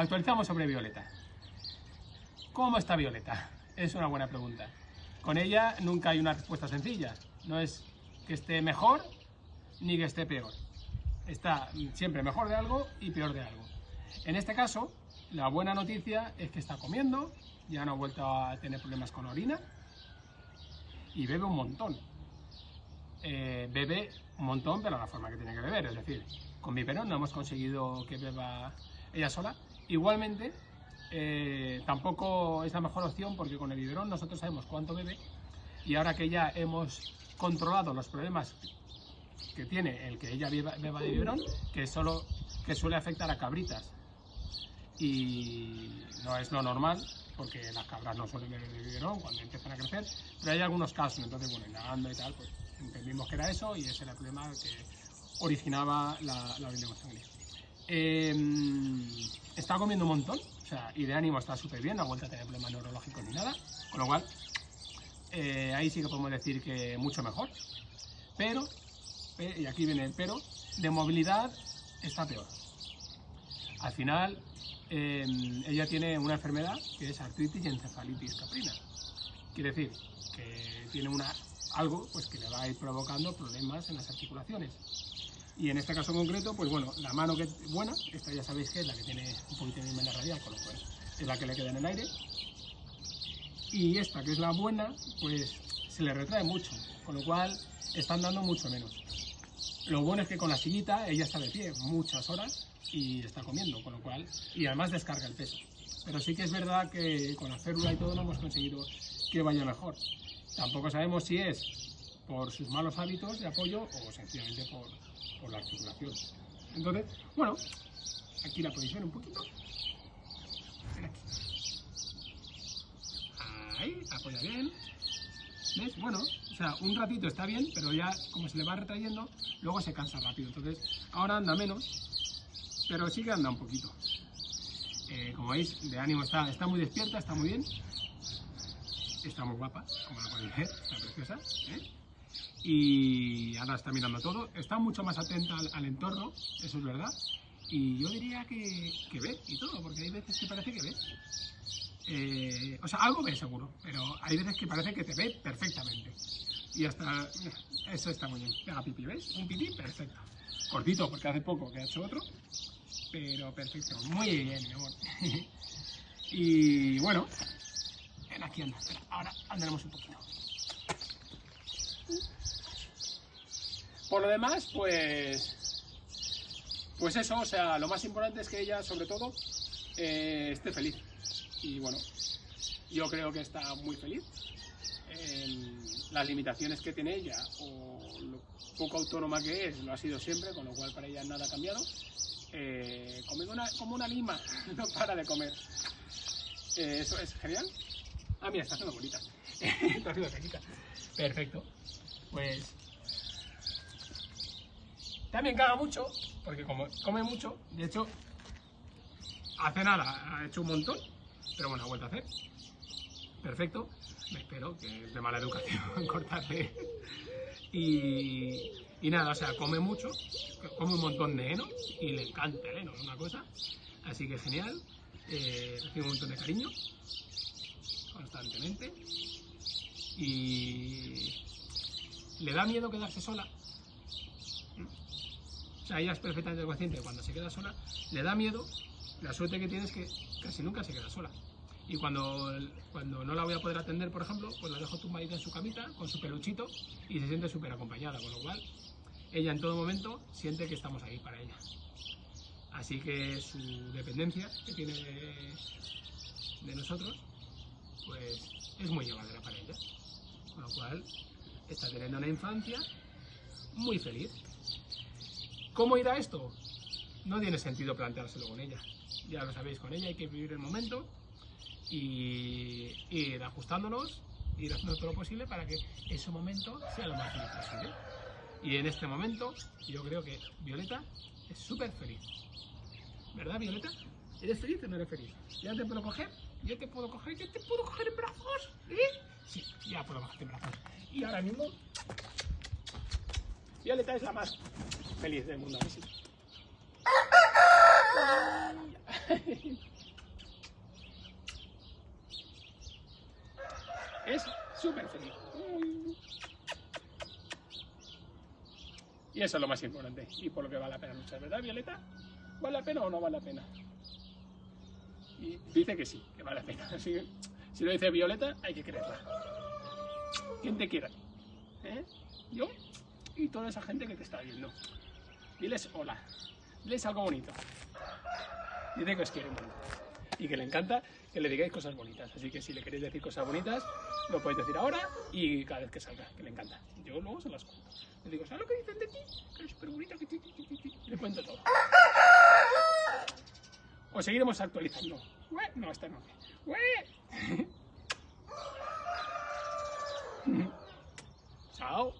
actualizamos sobre Violeta. ¿Cómo está Violeta? Es una buena pregunta. Con ella nunca hay una respuesta sencilla. No es que esté mejor ni que esté peor. Está siempre mejor de algo y peor de algo. En este caso, la buena noticia es que está comiendo, ya no ha vuelto a tener problemas con orina y bebe un montón. Eh, bebe un montón, pero la forma que tiene que beber, es decir, con biberón no hemos conseguido que beba ella sola. Igualmente, eh, tampoco es la mejor opción porque con el biberón nosotros sabemos cuánto bebe y ahora que ya hemos controlado los problemas que tiene el que ella beba, de biberón, que solo que suele afectar a cabritas. Y no es lo normal porque las cabras no suelen beber de biberón cuando empiezan a crecer, pero hay algunos casos, entonces bueno, indagando y tal, pues entendimos que era eso y ese era el problema que originaba la, la Em, está comiendo un montón, o sea, y de ánimo está súper bien, no ha vuelto a tener problemas neurológicos ni nada, con lo cual eh, ahí sí que podemos decir que mucho mejor. Pero, y aquí viene el pero, de movilidad está peor. Al final, em, ella tiene una enfermedad que es artritis y encefalitis caprina. Quiere decir que tiene algo pues, que le va a ir provocando problemas en las articulaciones. Y en este caso concreto, pues bueno, la mano que es buena, esta ya sabéis que es la que tiene un poquito de menos radial, con lo cual es la que le queda en el aire. Y esta, que es la buena, pues se le retrae mucho, con lo cual están dando mucho menos. Lo bueno es que con la sillita ella está de pie muchas horas y está comiendo, con lo cual, y además descarga el peso. Pero sí que es verdad que con la férula y todo no hemos conseguido que vaya mejor. Tampoco sabemos si es por sus malos hábitos de apoyo o sencillamente por, por la articulación. Entonces, bueno, aquí la posición un poquito. Ahí, apoya bien. ¿Ves? Bueno, o sea, un ratito está bien, pero ya como se le va retrayendo, luego se cansa rápido. Entonces, ahora anda menos, pero sí que anda un poquito. Eh, como veis, de ánimo está, está muy despierta, está muy bien. Está muy guapa, como la podéis ver, está preciosa. ¿eh? Y ahora está mirando todo. Está mucho más atenta al, entorno, eso es verdad. Y yo diría que, que, ve y todo, porque hay veces que parece que ve. Eh, o sea, algo ve seguro, pero hay veces que parece que te ve perfectamente. Y hasta, eso está muy bien. Pega pipí, ¿ves? Un pipí perfecto. Cortito, porque hace poco que ha hecho otro, pero perfecto. Muy bien, mi amor. y bueno, ven aquí anda, ahora andaremos un poquito. Por lo demás, pues, pues eso, o sea, lo más importante es que ella, sobre todo, eh, esté feliz. Y bueno, yo creo que está muy feliz. las limitaciones que tiene ella o lo poco autónoma que es, lo ha sido siempre, con lo cual para ella nada ha cambiado. Eh, come como una lima, no para de comer. Eh, eso es genial. Ah, mira, está haciendo bolitas. está haciendo. Perfecto. Pues también caga mucho, porque como come mucho, de hecho, hace nada ha hecho un montón, pero bueno, ha vuelto a hacer. Perfecto. Me espero que es de mala educación cortarle. Y, y nada, o sea, come mucho, come un montón de heno y le encanta el heno, es una cosa. Así que genial. Eh, recibe un montón de cariño constantemente. Y le da miedo quedarse sola, sea, ella es perfectamente consciente cuando se queda sola, le da miedo, la suerte que tiene es que casi nunca se queda sola. Y cuando, cuando no la voy a poder atender, por ejemplo, pues la dejo tumbadita en su camita, con su peluchito, y se siente súper acompañada, con lo cual ella en todo momento siente que estamos ahí para ella. Así que su dependencia que tiene de, nosotros, pues es muy llevadera para ella. Con lo cual está teniendo una infancia muy feliz. ¿Cómo irá esto? No tiene sentido planteárselo con ella. Ya lo sabéis, con ella hay que vivir el momento y ir ajustándonos, ir haciendo todo lo posible para que ese momento sea lo más feliz posible. Y en este momento yo creo que Violeta es súper feliz. ¿Verdad, Violeta? ¿Eres feliz o no eres feliz? ¿Ya te puedo coger? ¿Ya te puedo coger? ¿Ya te puedo coger en brazos? ¿Eh? Sí, ya puedo coger en brazos. Y ahora mismo, Violeta es la más feliz del mundo. es súper feliz. Y eso es lo más importante y por lo que vale la pena luchar, ¿verdad, Violeta? ¿Vale la pena o no vale la pena? Y dice que sí, que vale la pena. Así que, si lo dice Violeta, hay que creerla. ¿Quién te quiera? ¿Eh? ¿Yo? Y toda esa gente que te está viendo. Diles hola. Diles algo bonito. Dice que os quiere mucho. Y que le encanta que le digáis cosas bonitas. Así que si le queréis decir cosas bonitas, lo podéis decir ahora y cada vez que salga, que le encanta. Yo luego se las cuento. Le digo, ¿sabes lo que dicen de ti? Que eres súper bonita, que ti, ti, ti. Le cuento todo. O seguiremos actualizando. No, esta no. Chao.